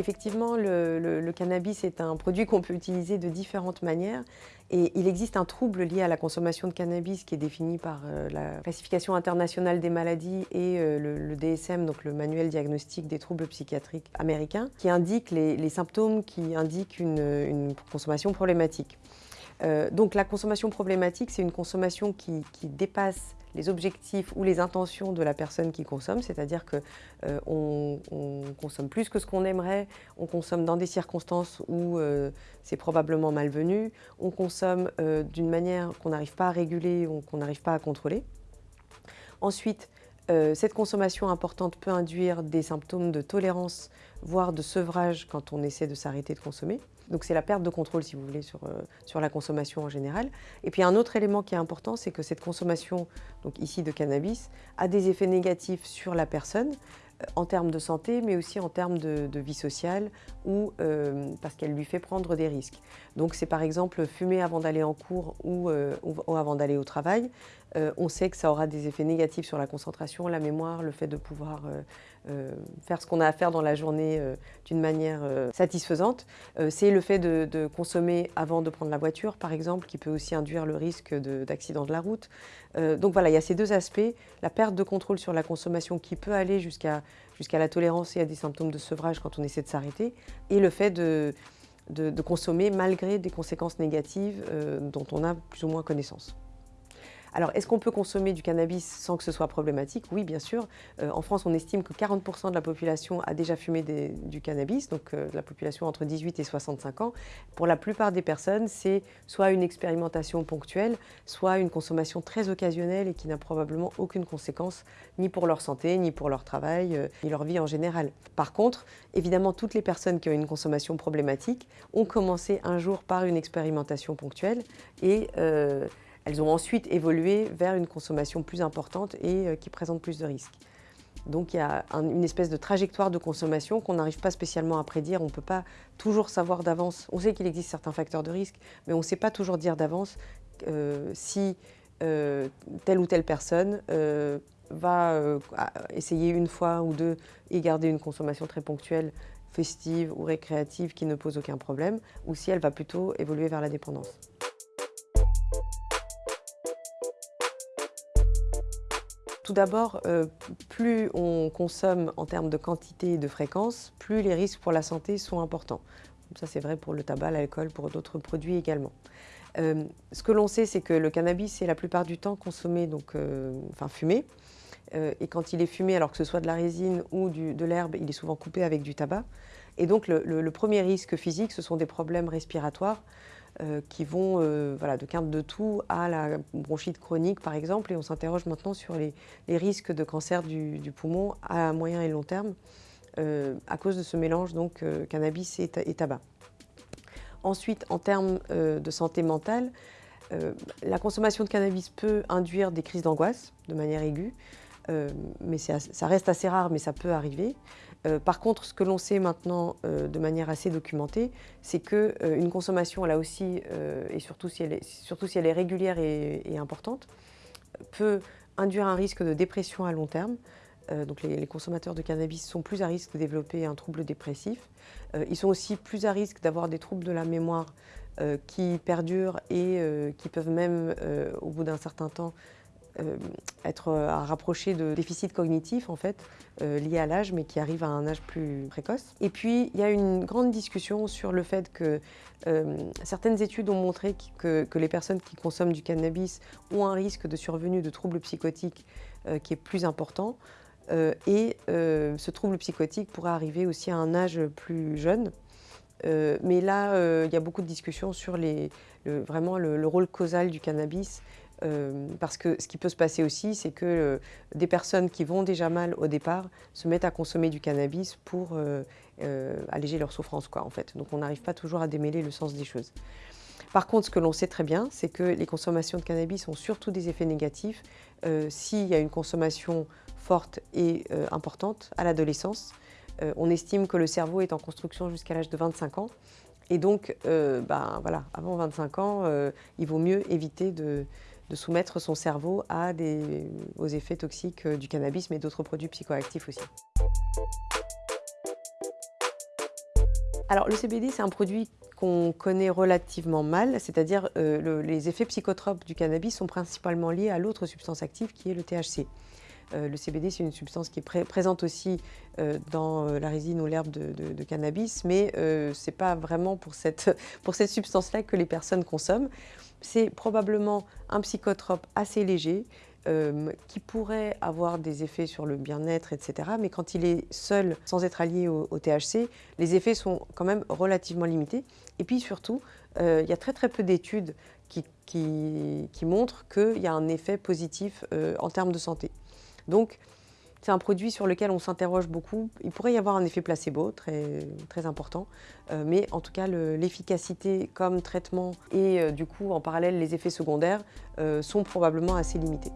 Effectivement, le, cannabis est un produit qu'on peut utiliser de différentes manières et il existe un trouble lié à la consommation de cannabis qui est défini par euh, la classification internationale des maladies et euh, le, DSM, donc le manuel diagnostique des troubles psychiatriques américains, qui indique les, symptômes qui indiquent une, consommation problématique. Euh, donc la consommation problématique, c'est une consommation qui dépasse les objectifs ou les intentions de la personne qui consomme, c'est-à-dire qu'on euh, on consomme plus que ce qu'on aimerait, on consomme dans des circonstances où euh, c'est probablement malvenu, on consomme d'une manière qu'on n'arrive pas à réguler ou qu'on n'arrive pas à contrôler. Ensuite, cette consommation importante peut induire des symptômes de tolérance, voire de sevrage quand on essaie de s'arrêter de consommer. Donc c'est la perte de contrôle, si vous voulez, sur, euh, sur la consommation en général. Et puis un autre élément qui est important, c'est que cette consommation, ici de cannabis, a des effets négatifs sur la personne, euh, en termes de santé, mais aussi en termes de, vie sociale ou euh, parce qu'elle lui fait prendre des risques. Donc c'est par exemple fumer avant d'aller en cours ou, ou avant d'aller au travail. On sait que ça aura des effets négatifs sur la concentration, la mémoire, le fait de pouvoir euh, faire ce qu'on a à faire dans la journée euh, d'une manière euh, satisfaisante. c'est le fait de, consommer avant de prendre la voiture, par exemple, qui peut aussi induire le risque d'accident de, la route. donc voilà, il y a ces deux aspects, la perte de contrôle sur la consommation qui peut aller jusqu'à la tolérance et à des symptômes de sevrage quand on essaie de s'arrêter, et le fait de, consommer malgré des conséquences négatives dont on a plus ou moins connaissance. Alors, est-ce qu'on peut consommer du cannabis sans que ce soit problématique? Oui, bien sûr. Euh, en France, on estime que 40% de la population a déjà fumé du cannabis, donc euh, la population entre 18 et 65 ans. Pour la plupart des personnes, c'est soit une expérimentation ponctuelle, soit une consommation très occasionnelle et qui n'a probablement aucune conséquence ni pour leur santé, ni pour leur travail, euh, ni leur vie en général. Par contre, évidemment, toutes les personnes qui ont une consommation problématique ont commencé un jour par une expérimentation ponctuelle et elles ont ensuite évolué vers une consommation plus importante et euh, qui présente plus de risques. Donc il y a une espèce de trajectoire de consommation qu'on n'arrive pas spécialement à prédire. On ne peut pas toujours savoir d'avance. On sait qu'il existe certains facteurs de risque, mais on ne sait pas toujours dire d'avance euh, si euh, telle ou telle personne va essayer une fois ou deux et garder une consommation très ponctuelle, festive ou récréative qui ne pose aucun problème, ou si elle va plutôt évoluer vers la dépendance. Tout d'abord, euh, plus on consomme en termes de quantité et de fréquence, plus les risques pour la santé sont importants. Ça, c'est vrai pour le tabac, l'alcool, pour d'autres produits également. Euh, ce que l'on sait, c'est que le cannabis est la plupart du temps consommé, donc, euh, enfin fumé. et quand il est fumé, alors que ce soit de la résine ou de l'herbe, il est souvent coupé avec du tabac. Et donc le premier risque physique, ce sont des problèmes respiratoires, euh, qui vont euh, voilà, de quinte de toux à la bronchite chronique par exemple et on s'interroge maintenant sur les, risques de cancer du, poumon à moyen et long terme euh, à cause de ce mélange donc cannabis et, tabac. Ensuite, en termes de santé mentale, la consommation de cannabis peut induire des crises d'angoisse de manière aiguë, mais ça reste assez rare, mais ça peut arriver. Euh, par contre, ce que l'on sait maintenant euh, de manière assez documentée, c'est qu'une euh, consommation, là aussi, et surtout si, elle est, régulière et, importante, peut induire un risque de dépression à long terme. donc les, consommateurs de cannabis sont plus à risque de développer un trouble dépressif. ils sont aussi plus à risque d'avoir des troubles de la mémoire qui perdurent et qui peuvent même, au bout d'un certain temps, euh, être euh, à rapprocher de déficits cognitifs en fait, euh, liés à l'âge, mais qui arrivent à un âge plus précoce. Et puis, il y a une grande discussion sur le fait que certaines études ont montré que, les personnes qui consomment du cannabis ont un risque de survenue de troubles psychotiques qui est plus important. et ce trouble psychotique pourrait arriver aussi à un âge plus jeune. mais là, il y a beaucoup de discussions sur les, vraiment le, rôle causal du cannabis euh, parce que ce qui peut se passer aussi, c'est que euh, des personnes qui vont déjà mal au départ se mettent à consommer du cannabis pour euh, alléger leur souffrance, quoi, en fait. Donc on n'arrive pas toujours à démêler le sens des choses. Par contre, ce que l'on sait très bien, c'est que les consommations de cannabis ont surtout des effets négatifs s'il y a une consommation forte et importante à l'adolescence. on estime que le cerveau est en construction jusqu'à l'âge de 25 ans. Et donc, ben, voilà, avant 25 ans, il vaut mieux éviter de, de soumettre son cerveau aux effets toxiques du cannabis, mais d'autres produits psychoactifs aussi. Alors le CBD, c'est un produit qu'on connaît relativement mal, c'est-à-dire euh, les effets psychotropes du cannabis sont principalement liés à l'autre substance active qui est le THC. Euh, le CBD, c'est une substance qui est présente aussi euh, dans la résine ou l'herbe de, cannabis, mais ce n'est pas vraiment pour cette, pour cette substance-là que les personnes consomment. C'est probablement un psychotrope assez léger, euh, qui pourrait avoir des effets sur le bien-être, etc. Mais quand il est seul, sans être allié au, THC, les effets sont quand même relativement limités. Et puis surtout, euh, il y a très très peu d'études qui, montrent qu'il y a un effet positif euh, en termes de santé. Donc, c'est un produit sur lequel on s'interroge beaucoup. Il pourrait y avoir un effet placebo très, très important, mais en tout cas l'efficacité comme traitement et du coup en parallèle les effets secondaires sont probablement assez limités.